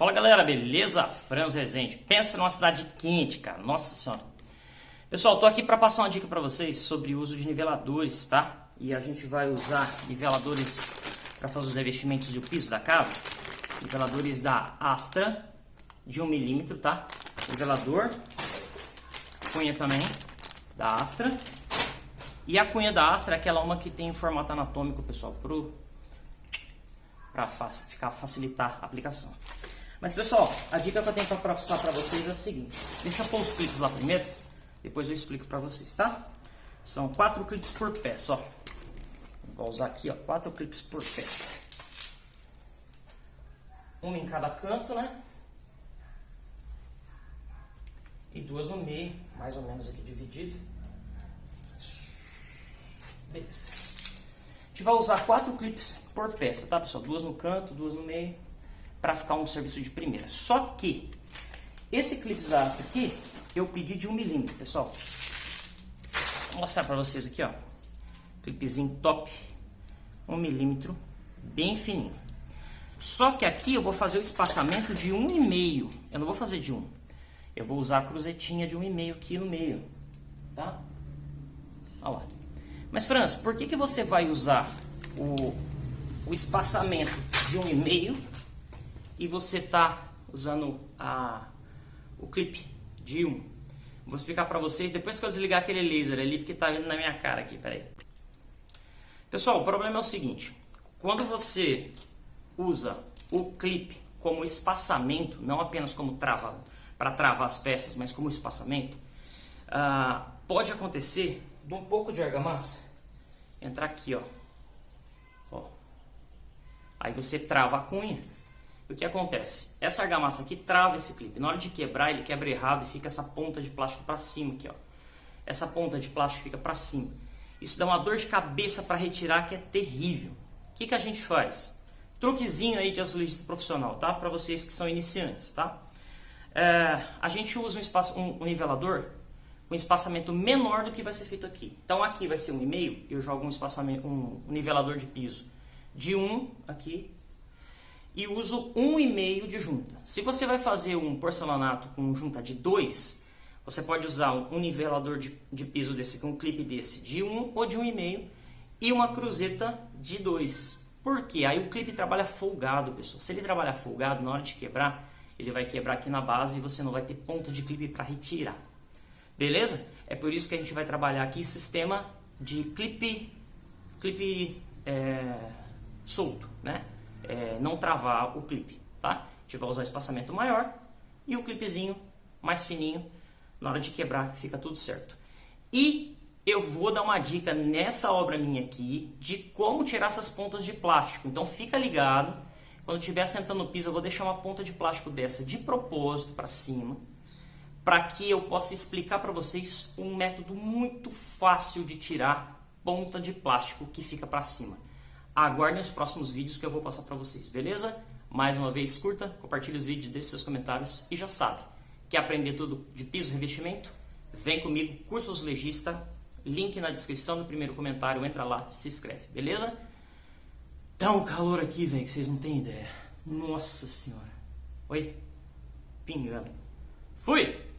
Fala galera, beleza? Franz Rezende. Pensa numa cidade quente, cara. Nossa senhora. Pessoal, tô aqui para passar uma dica para vocês sobre o uso de niveladores, tá? E a gente vai usar niveladores para fazer os revestimentos e o piso da casa. Niveladores da Astra de 1 milímetro, tá? Nivelador. Cunha também da Astra. E a cunha da Astra é aquela uma que tem formato anatômico, pessoal, pro para ficar facilitar a aplicação. Mas pessoal, a dica que eu tenho para passar para vocês é a seguinte. Deixa eu pôr os clipes lá primeiro, depois eu explico para vocês, tá? São quatro clipes por peça, ó. Vou usar aqui, ó, quatro clipes por peça. Uma em cada canto, né? E duas no meio, mais ou menos aqui dividido. Beleza. A gente vai usar quatro clipes por peça, tá pessoal? Duas no canto, duas no meio para ficar um serviço de primeira. Só que esse clipe da Asta aqui, eu pedi de 1 milímetro, pessoal. Vou mostrar para vocês aqui, ó. Clipezinho top, 1 milímetro, bem fininho. Só que aqui eu vou fazer o espaçamento de 1,5. Eu não vou fazer de 1. Eu vou usar a cruzetinha de 1,5 aqui no meio, tá? Olha lá. Mas, Franz, por que, que você vai usar o, o espaçamento de 1,5 e você está usando a, o clipe de 1. Vou explicar para vocês depois que eu desligar aquele laser ali, porque está vindo na minha cara aqui, peraí. Pessoal, o problema é o seguinte, quando você usa o clipe como espaçamento, não apenas como trava, para travar as peças, mas como espaçamento, ah, pode acontecer de um pouco de argamassa entrar aqui, ó. ó. Aí você trava a cunha o que acontece? Essa argamassa aqui trava esse clipe. Na hora de quebrar, ele quebra errado e fica essa ponta de plástico para cima aqui, ó. Essa ponta de plástico fica para cima. Isso dá uma dor de cabeça para retirar que é terrível. O que, que a gente faz? Truquezinho aí de azulejista profissional, tá? Para vocês que são iniciantes, tá? É, a gente usa um, espaço, um, um nivelador com um espaçamento menor do que vai ser feito aqui. Então aqui vai ser um e meio, eu jogo um espaçamento, um, um nivelador de piso de 1 um aqui e uso 1,5 de junta. Se você vai fazer um porcelanato com junta de 2, você pode usar um nivelador de, de piso desse, com um clipe desse de 1 ou de 1,5 e uma cruzeta de 2. Por quê? Aí o clipe trabalha folgado, pessoal. Se ele trabalhar folgado, na hora de quebrar, ele vai quebrar aqui na base e você não vai ter ponto de clipe para retirar. Beleza? É por isso que a gente vai trabalhar aqui sistema de clipe, clipe é, solto, né? É, não travar o clipe, tá? A gente vai usar espaçamento maior e o clipezinho mais fininho, na hora de quebrar fica tudo certo. E eu vou dar uma dica nessa obra minha aqui de como tirar essas pontas de plástico. Então fica ligado, quando estiver sentando no piso eu vou deixar uma ponta de plástico dessa de propósito para cima, para que eu possa explicar para vocês um método muito fácil de tirar ponta de plástico que fica para cima. Aguardem os próximos vídeos que eu vou passar para vocês, beleza? Mais uma vez, curta, compartilhe os vídeos, deixe seus comentários e já sabe, quer aprender tudo de piso e revestimento? Vem comigo, Cursos Legista, link na descrição do primeiro comentário, entra lá, se inscreve, beleza? Tá um calor aqui, velho, que vocês não têm ideia. Nossa senhora. Oi? Pingando. Fui!